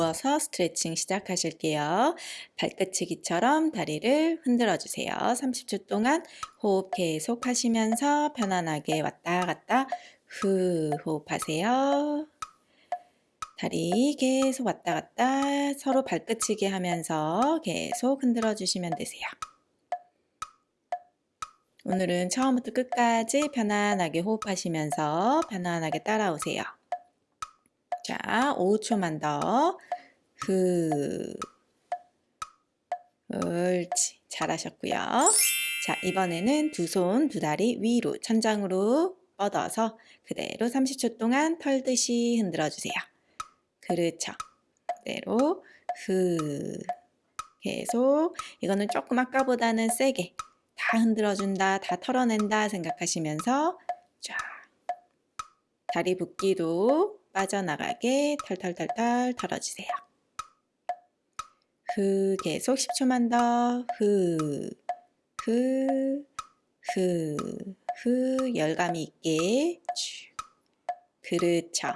누워서 스트레칭 시작하실게요. 발끝치기처럼 다리를 흔들어 주세요. 30초 동안 호흡 계속 하시면서 편안하게 왔다 갔다 후 호흡하세요. 다리 계속 왔다 갔다 서로 발끝치기 하면서 계속 흔들어 주시면 되세요. 오늘은 처음부터 끝까지 편안하게 호흡하시면서 편안하게 따라오세요. 자, 5초만 더. 후. 옳지. 잘하셨고요. 자, 이번에는 두 손, 두 다리 위로 천장으로 뻗어서 그대로 30초 동안 털듯이 흔들어 주세요. 그렇죠. 그대로 후. 계속 이거는 조금 아까보다는 세게 다 흔들어준다, 다 털어낸다 생각하시면서 쫙 다리 붓기도 빠져나가게 털털털털 털어주세요. 후 계속 10초만 더. 후, 후, 후, 후 열감이 있게. 쭉 그렇죠.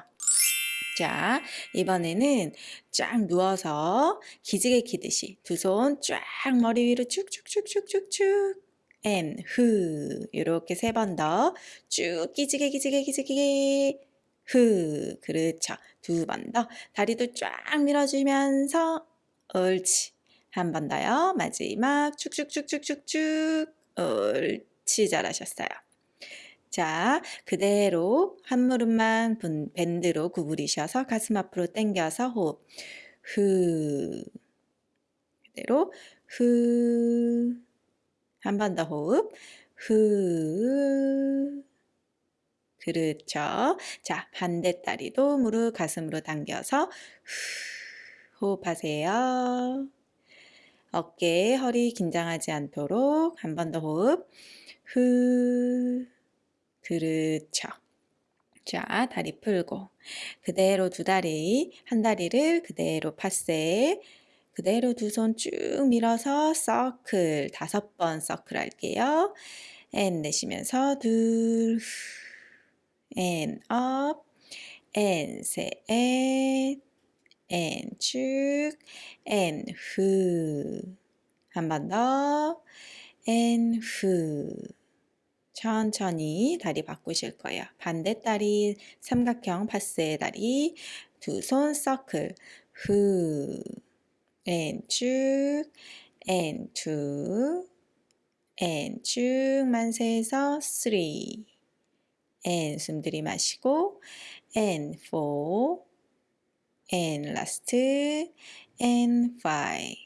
자, 이번에는 쫙 누워서 기지개 키듯이 두 손 쫙 머리 위로 쭉쭉쭉쭉쭉쭉. And 후 이렇게 세 번 더. 쭉 기지개 기지개 기지개 후 그렇죠. 두 번 더. 다리도 쫙 밀어주면서 옳지. 한 번 더요. 마지막. 쭉쭉쭉쭉쭉쭉 옳지. 잘하셨어요. 자 그대로 한 무릎만 밴드로 구부리셔서 가슴 앞으로 당겨서 호흡. 후 그대로 후 한번 더 호흡. 후. 그렇죠. 자, 반대 다리도 무릎 가슴으로 당겨서 후, 호흡하세요. 어깨, 허리 긴장하지 않도록 한 번 더 호흡. 후. 그렇죠. 자, 다리 풀고 그대로 두 다리, 한 다리를 그대로 파세 그대로 두 손 쭉 밀어서 서클 다섯 번 서클 할게요. 앤 내쉬면서 둘, 앤 업, 앤 셋, 앤, 쭉, and 후. 한번 더, 앤 후. 천천히 다리 바꾸실 거예요. 반대 다리 삼각형 passé 다리 두 손 서클 후 and 쭉 and two and 쭉 만세해서 three and 숨 들이마시고 and four and last and five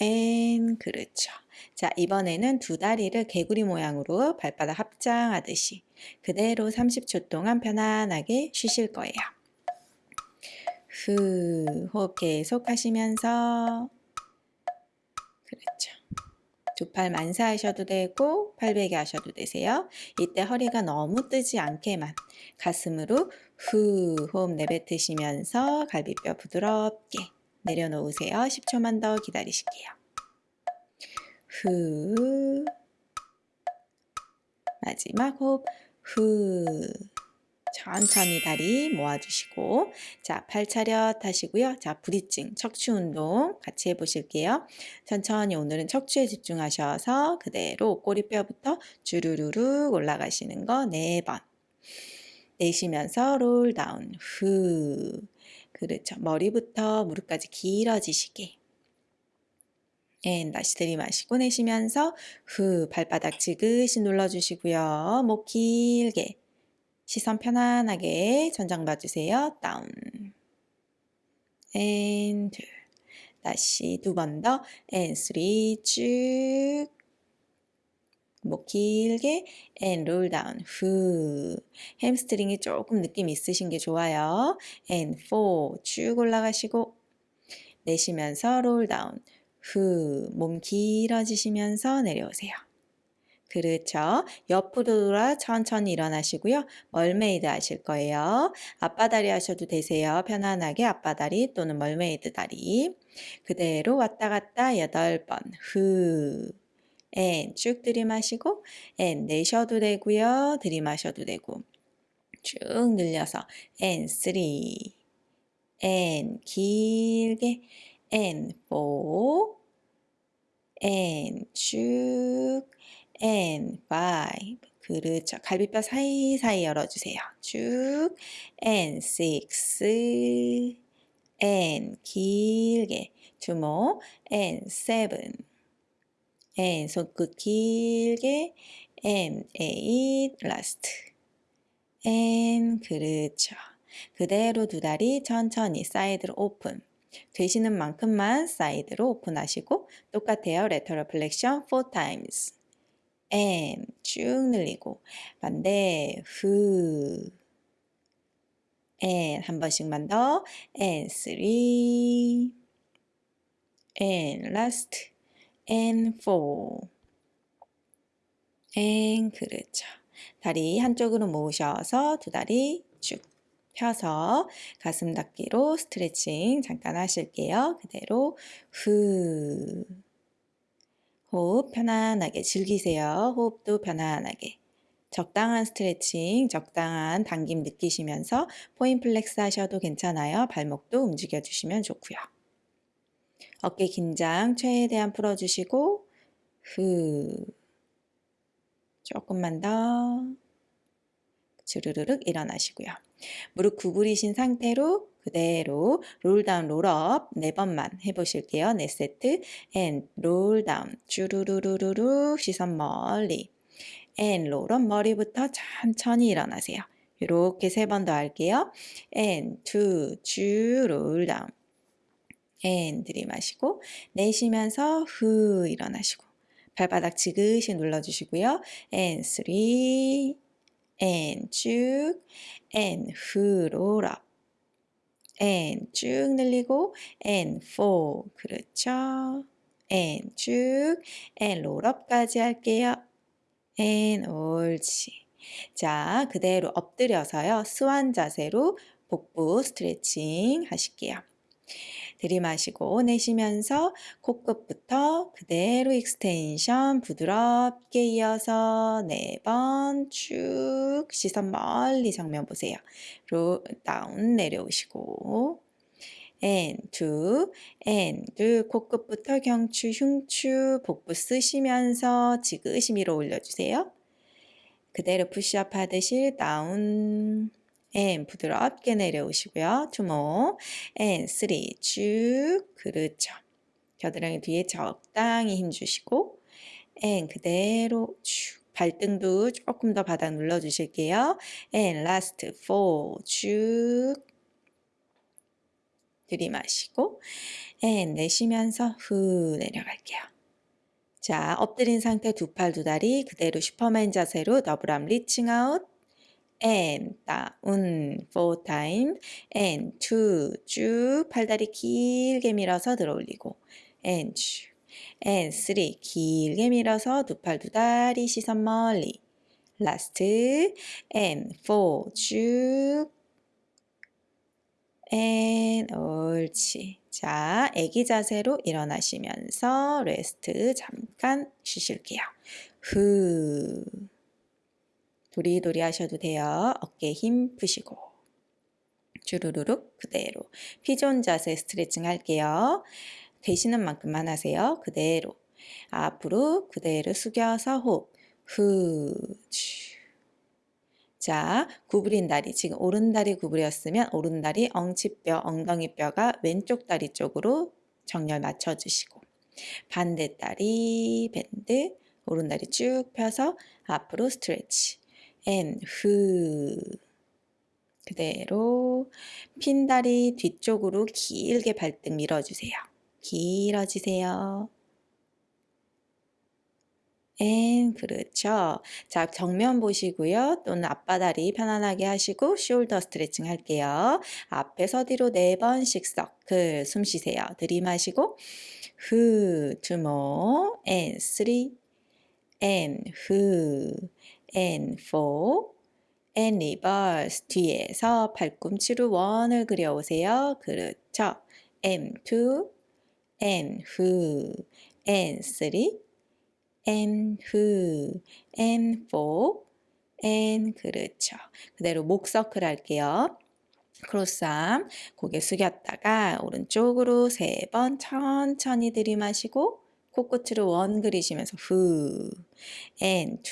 and 그렇죠. 자 이번에는 두 다리를 개구리 모양으로 발바닥 합장하듯이 그대로 30초 동안 편안하게 쉬실 거예요. 후 호흡 계속 하시면서 그렇죠. 두 팔 만사하셔도 되고 팔베개 하셔도 되세요. 이때 허리가 너무 뜨지 않게만 가슴으로 후 호흡 내뱉으시면서 갈비뼈 부드럽게 내려놓으세요. 10초만 더 기다리실게요. 후 마지막 호흡 후 천천히 다리 모아주시고 자, 팔 차렷 하시고요. 자, 브리징, 척추 운동 같이 해보실게요. 천천히 오늘은 척추에 집중하셔서 그대로 꼬리뼈부터 주르르르 올라가시는 거 네 번. 내쉬면서 롤 다운, 후. 그렇죠. 머리부터 무릎까지 길어지시게. and 다시 들이마시고 내쉬면서 후 발바닥 지그시 눌러주시고요. 목 길게 시선 편안하게 전방 봐주세요. down. and 둘. 다시 두 번 더. and three 쭉. 목 길게 and roll down 후 햄스트링이 조금 느낌 있으신 게 좋아요 and four 쭉 올라가시고 내쉬면서 roll down 후 몸 길어지시면서 내려오세요 그렇죠. 옆으로 돌아 천천히 일어나시고요. mermaid 하실 거예요. 아빠다리 하셔도 되세요. 편안하게 아빠다리 또는 mermaid 다리. 그대로 왔다 갔다 8번. 후. and 쭉 들이마시고 and 내셔도 되고요. 들이마셔도 되고 쭉 늘려서 앤 쓰리 and 길게 and four and 쭉 and five 그렇죠. 갈비뼈 사이사이 열어주세요. 쭉 and six and 길게 more and seven and 손끝 길게 and eight last and 그렇죠. 그대로 두 다리 천천히 사이드로 오픈 되시는 만큼만 사이드로 오픈하시고 똑같아요. lateral flexion four times and 쭉 늘리고 반대 후 and 한 번씩만 더. and three and last. and four. and 그렇죠. 다리 한쪽으로 모으셔서 두 다리 쭉 펴서 가슴 닿기로 스트레칭 잠깐 하실게요. 그대로 후 호흡 편안하게 즐기세요. 호흡도 편안하게. 적당한 스트레칭, 적당한 당김 느끼시면서 point flex 하셔도 괜찮아요. 발목도 움직여 주시면 좋고요. 어깨 긴장 최대한 풀어주시고 후 조금만 더 주르르륵 일어나시고요. 무릎 구부리신 상태로 그대로 roll down roll up 네 번만 해보실게요. 네 세트 and roll down 주르르르르 시선 멀리 and roll up 머리부터 천천히 일어나세요. 이렇게 세 번 더 할게요. and two 쭉 롤다운 and 들이마시고 내쉬면서 후 일어나시고 발바닥 지그시 눌러주시고요. and three and 쭉 and 후 롤업 and 쭉 늘리고 and four 그렇죠. and 쭉 and 롤업까지 할게요. and 옳지. 자 그대로 엎드려서요. swan 자세로 복부 스트레칭 하실게요. 들이마시고 내쉬면서 코끝부터 그대로 extension 부드럽게 이어서 네 번 쭉 시선 멀리 정면 보세요. roll down 내려오시고 two and 코끝부터 경추 흉추 복부 쓰시면서 지그시 밀어 올려주세요. 그대로 푸시업 하듯이 다운 and 부드럽게 내려오시고요. and three 쭉 그렇죠. 겨드랑이 뒤에 적당히 힘 주시고 and 그대로 쭉 발등도 조금 더 바닥 눌러 주실게요. and last four 쭉 들이마시고 and 내쉬면서 후 내려갈게요. 자, 엎드린 상태 두 팔 두 다리 그대로 슈퍼맨 자세로 double arm reaching out and 다운 four time and two 쭉 팔다리 길게 밀어서 들어 올리고 and 쭉 and three 길게 밀어서 두 팔 두 다리 시선 멀리 last and four 쭉 and 옳지. 자 애기 자세로 일어나시면서 rest 잠깐 쉬실게요. 후 도리도리 하셔도 돼요. 어깨 힘 푸시고. 주르르륵 그대로. 피존 자세 스트레칭 할게요. 되시는 만큼만 하세요. 그대로. 앞으로 그대로 숙여서 호흡. 후 자, 구부린 다리, 지금 오른 다리 구부렸으면 오른 다리 엉치뼈, 엉덩이 뼈가 왼쪽 다리 쪽으로 정렬 맞춰주시고. 반대 다리 밴드, 오른 다리 쭉 펴서 앞으로 스트레치 and 후 그대로 핀 다리 뒤쪽으로 길게 발등 밀어주세요. 길어지세요. and 그렇죠. 자 정면 보시고요. 또는 앞바다리 편안하게 하시고 숄더 스트레칭 할게요. 앞에서 뒤로 네 번씩 서클 숨 쉬세요. 들이마시고 후 two more and three and 후 and and reverse 뒤에서 팔꿈치로 원을 그려오세요. 그렇죠. and two and who and and and and 그렇죠. 그대로 목 서클 할게요. 크로스암 고개 숙였다가 오른쪽으로 세 번 천천히 들이마시고 코끝으로 원 그리시면서 후 and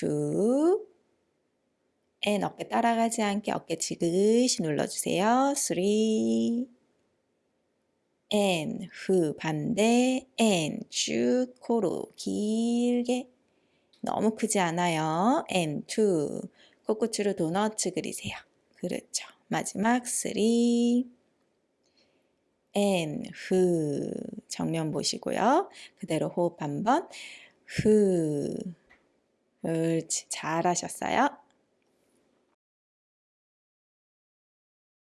and 어깨 따라가지 않게 어깨 지그시 눌러주세요. three and 후 반대 and 쭉 코로 길게 너무 크지 않아요. and two 코끝으로 도너츠 그리세요. 그렇죠. 마지막 three and 후 정면 보시고요. 그대로 호흡 한번 후 옳지 잘하셨어요.